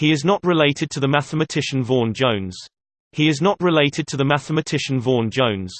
He is not related to the mathematician Vaughan Jones. He is not related to the mathematician Vaughan Jones.